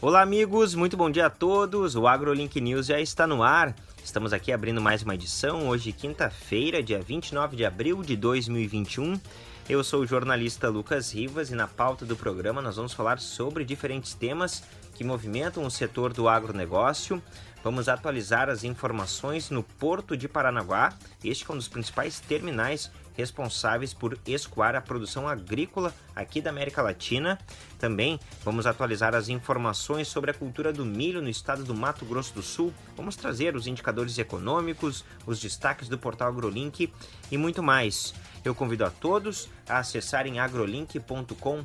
Olá, amigos, muito bom dia a todos. O AgroLink News já está no ar. Estamos aqui abrindo mais uma edição, hoje, quinta-feira, dia 29 de abril de 2021. Eu sou o jornalista Lucas Rivas e na pauta do programa nós vamos falar sobre diferentes temas que movimentam o setor do agronegócio. Vamos atualizar as informações no Porto de Paranaguá, este é um dos principais terminais responsáveis por escoar a produção agrícola aqui da América Latina. Também vamos atualizar as informações sobre a cultura do milho no estado do Mato Grosso do Sul. Vamos trazer os indicadores econômicos, os destaques do portal AgroLink e muito mais. Eu convido a todos a acessarem agrolink.com.br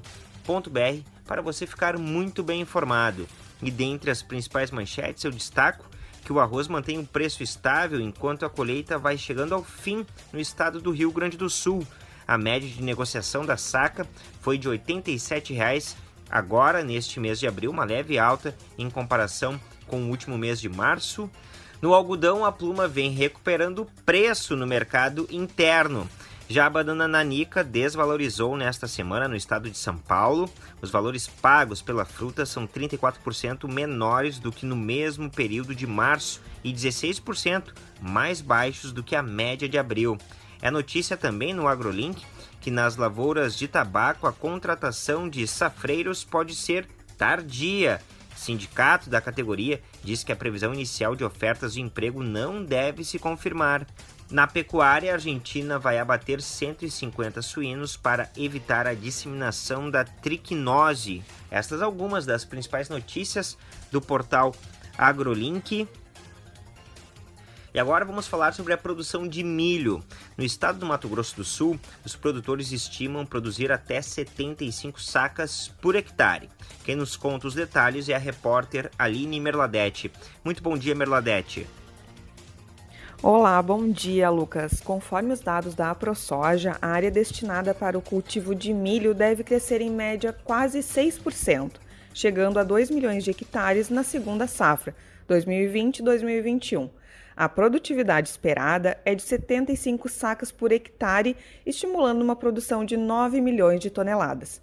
para você ficar muito bem informado. E dentre as principais manchetes eu destaco que o arroz mantém um preço estável enquanto a colheita vai chegando ao fim no estado do Rio Grande do Sul. A média de negociação da saca foi de R$ 87,00 agora neste mês de abril, uma leve alta em comparação com o último mês de março. No algodão, a pluma vem recuperando preço no mercado interno. Já a banana nanica desvalorizou nesta semana no estado de São Paulo. Os valores pagos pela fruta são 34% menores do que no mesmo período de março e 16% mais baixos do que a média de abril. É notícia também no AgroLink que nas lavouras de tabaco a contratação de safreiros pode ser tardia. Sindicato da categoria diz que a previsão inicial de ofertas de emprego não deve se confirmar. Na pecuária, a Argentina vai abater 150 suínos para evitar a disseminação da triquinose. Estas algumas das principais notícias do portal AgroLink. E agora vamos falar sobre a produção de milho. No estado do Mato Grosso do Sul, os produtores estimam produzir até 75 sacas por hectare. Quem nos conta os detalhes é a repórter Aline Merladete. Muito bom dia, Merladete. Olá, bom dia, Lucas. Conforme os dados da AproSoja, a área destinada para o cultivo de milho deve crescer em média quase 6%, chegando a 2 milhões de hectares na segunda safra, 2020-2021. A produtividade esperada é de 75 sacas por hectare, estimulando uma produção de 9 milhões de toneladas.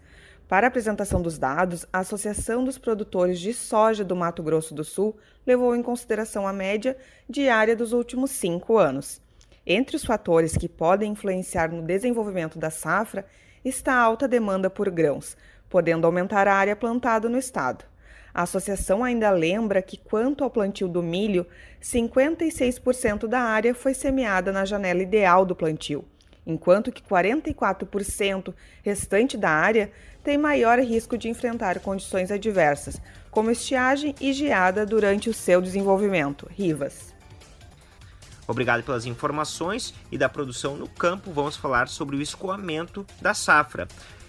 Para a apresentação dos dados, a Associação dos Produtores de Soja do Mato Grosso do Sul levou em consideração a média diária dos últimos cinco anos. Entre os fatores que podem influenciar no desenvolvimento da safra está a alta demanda por grãos, podendo aumentar a área plantada no estado. A associação ainda lembra que, quanto ao plantio do milho, 56% da área foi semeada na janela ideal do plantio, enquanto que 44% restante da área tem maior risco de enfrentar condições adversas, como estiagem e geada durante o seu desenvolvimento. Rivas. Obrigado pelas informações e da produção no campo. Vamos falar sobre o escoamento da safra.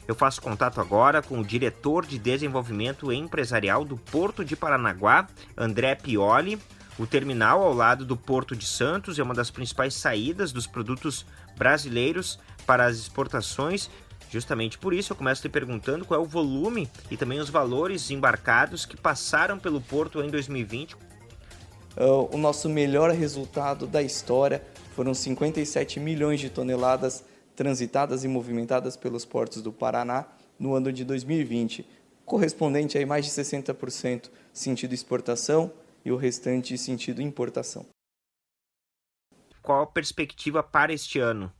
Eu faço contato agora com o diretor de desenvolvimento empresarial do Porto de Paranaguá, André Pioli. O terminal ao lado do Porto de Santos é uma das principais saídas dos produtos brasileiros para as exportações Justamente por isso eu começo te perguntando qual é o volume e também os valores embarcados que passaram pelo porto em 2020. Uh, o nosso melhor resultado da história foram 57 milhões de toneladas transitadas e movimentadas pelos portos do Paraná no ano de 2020, correspondente a mais de 60% sentido exportação e o restante sentido importação. Qual a perspectiva para este ano?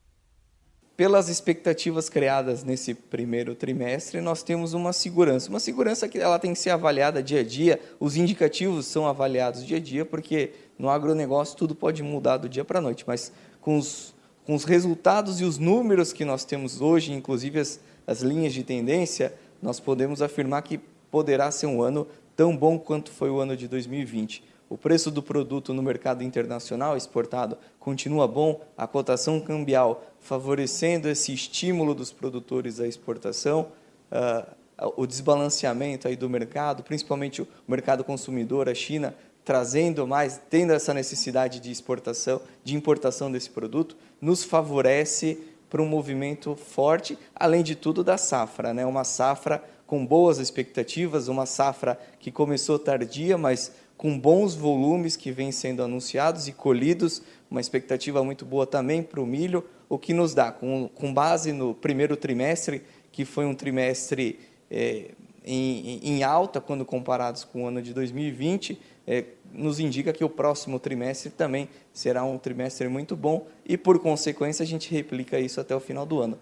pelas expectativas criadas nesse primeiro trimestre, nós temos uma segurança. Uma segurança que ela tem que ser avaliada dia a dia, os indicativos são avaliados dia a dia, porque no agronegócio tudo pode mudar do dia para a noite, mas com os, com os resultados e os números que nós temos hoje, inclusive as, as linhas de tendência, nós podemos afirmar que poderá ser um ano tão bom quanto foi o ano de 2020. O preço do produto no mercado internacional exportado continua bom, a cotação cambial favorecendo esse estímulo dos produtores à exportação, uh, o desbalanceamento aí do mercado, principalmente o mercado consumidor, a China trazendo mais, tendo essa necessidade de exportação, de importação desse produto, nos favorece para um movimento forte, além de tudo da safra, né? Uma safra com boas expectativas, uma safra que começou tardia, mas com bons volumes que vêm sendo anunciados e colhidos, uma expectativa muito boa também para o milho, o que nos dá, com, com base no primeiro trimestre, que foi um trimestre é, em, em alta quando comparados com o ano de 2020, é, nos indica que o próximo trimestre também será um trimestre muito bom e, por consequência, a gente replica isso até o final do ano.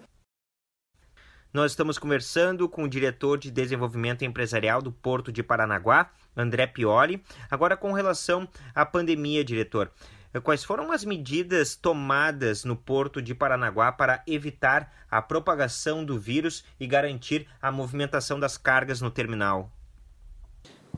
Nós estamos conversando com o diretor de desenvolvimento empresarial do Porto de Paranaguá, André Pioli. Agora, com relação à pandemia, diretor, quais foram as medidas tomadas no Porto de Paranaguá para evitar a propagação do vírus e garantir a movimentação das cargas no terminal?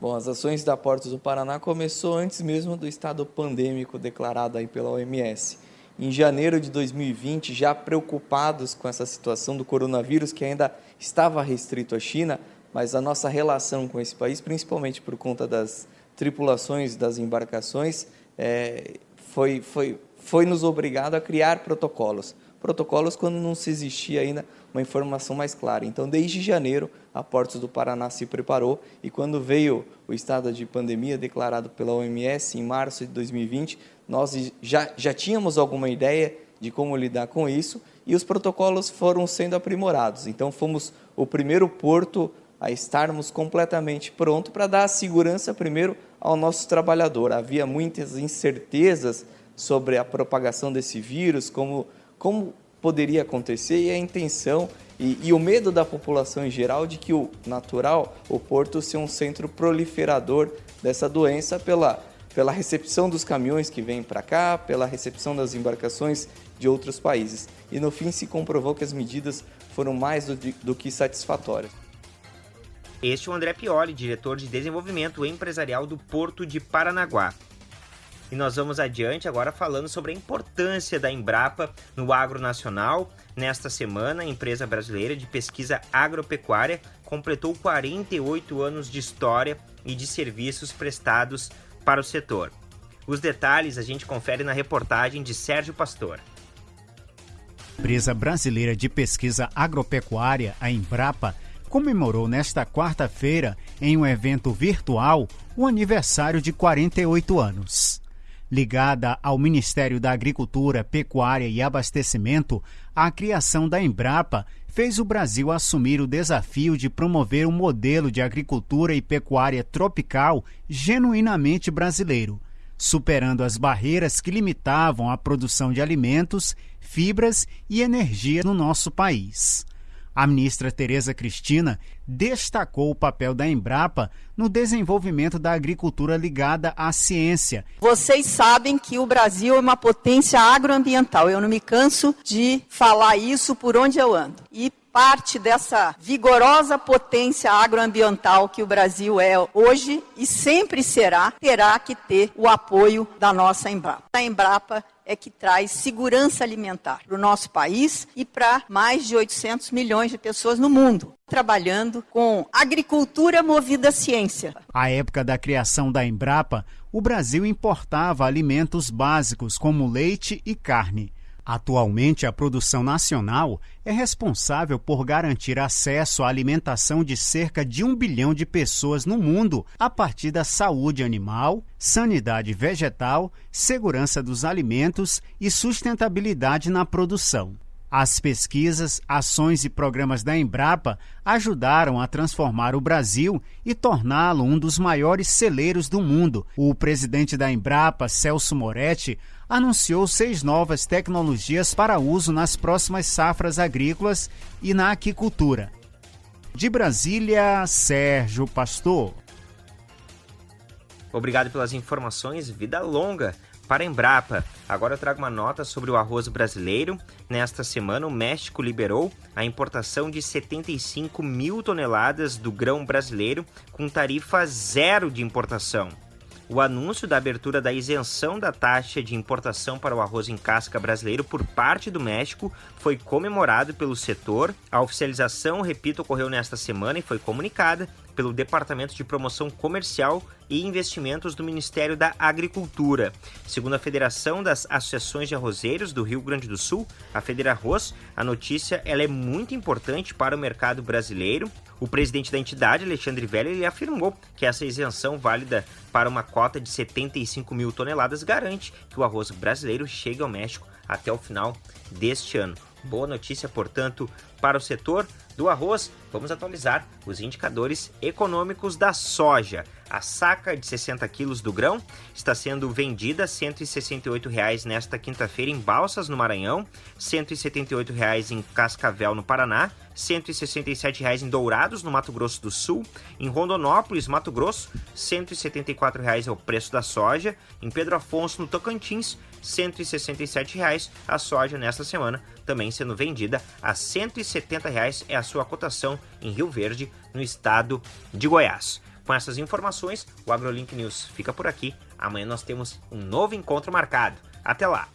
Bom, as ações da Portos do Paraná começou antes mesmo do estado pandêmico declarado aí pela OMS. Em janeiro de 2020, já preocupados com essa situação do coronavírus que ainda estava restrito à China, mas a nossa relação com esse país, principalmente por conta das tripulações das embarcações, é, foi, foi, foi nos obrigado a criar protocolos. Protocolos quando não se existia ainda uma informação mais clara. Então, desde janeiro, a Portos do Paraná se preparou e quando veio o estado de pandemia declarado pela OMS em março de 2020, nós já, já tínhamos alguma ideia de como lidar com isso e os protocolos foram sendo aprimorados. Então, fomos o primeiro porto a estarmos completamente pronto para dar a segurança primeiro ao nosso trabalhador. Havia muitas incertezas sobre a propagação desse vírus, como, como poderia acontecer e a intenção e, e, o medo da população em geral de que o natural, o porto, seja um centro proliferador dessa doença pela, pela recepção dos caminhões que vêm para cá, pela recepção das embarcações de outros países. E no fim se comprovou que as medidas foram mais do, do que satisfatórias. Este é o André Pioli, diretor de desenvolvimento empresarial do Porto de Paranaguá. E nós vamos adiante agora falando sobre a importância da Embrapa no agro nacional. Nesta semana, a empresa brasileira de pesquisa agropecuária completou 48 anos de história e de serviços prestados para o setor. Os detalhes a gente confere na reportagem de Sérgio Pastor. Empresa brasileira de pesquisa agropecuária, a Embrapa, comemorou nesta quarta-feira, em um evento virtual, o aniversário de 48 anos. Ligada ao Ministério da Agricultura, Pecuária e Abastecimento, a criação da Embrapa fez o Brasil assumir o desafio de promover um modelo de agricultura e pecuária tropical genuinamente brasileiro, superando as barreiras que limitavam a produção de alimentos, fibras e energia no nosso país. A ministra Tereza Cristina destacou o papel da Embrapa no desenvolvimento da agricultura ligada à ciência. Vocês sabem que o Brasil é uma potência agroambiental. Eu não me canso de falar isso por onde eu ando. E parte dessa vigorosa potência agroambiental que o Brasil é hoje e sempre será, terá que ter o apoio da nossa Embrapa. A Embrapa é que traz segurança alimentar para o nosso país e para mais de 800 milhões de pessoas no mundo, trabalhando com agricultura movida à ciência. À época da criação da Embrapa, o Brasil importava alimentos básicos como leite e carne. Atualmente, a produção nacional é responsável por garantir acesso à alimentação de cerca de um bilhão de pessoas no mundo a partir da saúde animal, sanidade vegetal, segurança dos alimentos e sustentabilidade na produção. As pesquisas, ações e programas da Embrapa ajudaram a transformar o Brasil e torná-lo um dos maiores celeiros do mundo. O presidente da Embrapa, Celso Moretti, anunciou seis novas tecnologias para uso nas próximas safras agrícolas e na aquicultura. De Brasília, Sérgio Pastor. Obrigado pelas informações. Vida longa para a Embrapa. Agora eu trago uma nota sobre o arroz brasileiro. Nesta semana, o México liberou a importação de 75 mil toneladas do grão brasileiro com tarifa zero de importação. O anúncio da abertura da isenção da taxa de importação para o arroz em casca brasileiro por parte do México foi comemorado pelo setor. A oficialização, repito, ocorreu nesta semana e foi comunicada pelo Departamento de Promoção Comercial e Investimentos do Ministério da Agricultura. Segundo a Federação das Associações de Arrozeiros do Rio Grande do Sul, a Federarroz, a notícia ela é muito importante para o mercado brasileiro. O presidente da entidade, Alexandre Velho, ele afirmou que essa isenção válida para uma cota de 75 mil toneladas garante que o arroz brasileiro chegue ao México até o final deste ano. Boa notícia, portanto, para o setor do arroz. Vamos atualizar os indicadores econômicos da soja. A saca de 60 quilos do grão está sendo vendida 168 reais nesta quinta-feira em Balsas, no Maranhão, 178 reais em Cascavel, no Paraná, 167 reais em Dourados, no Mato Grosso do Sul, em Rondonópolis, Mato Grosso, 174 reais é o preço da soja, em Pedro Afonso, no Tocantins, 167 reais a soja nesta semana, também sendo vendida a 170 reais é a sua cotação em Rio Verde, no estado de Goiás. Com essas informações, o AgroLink News fica por aqui. Amanhã nós temos um novo encontro marcado. Até lá!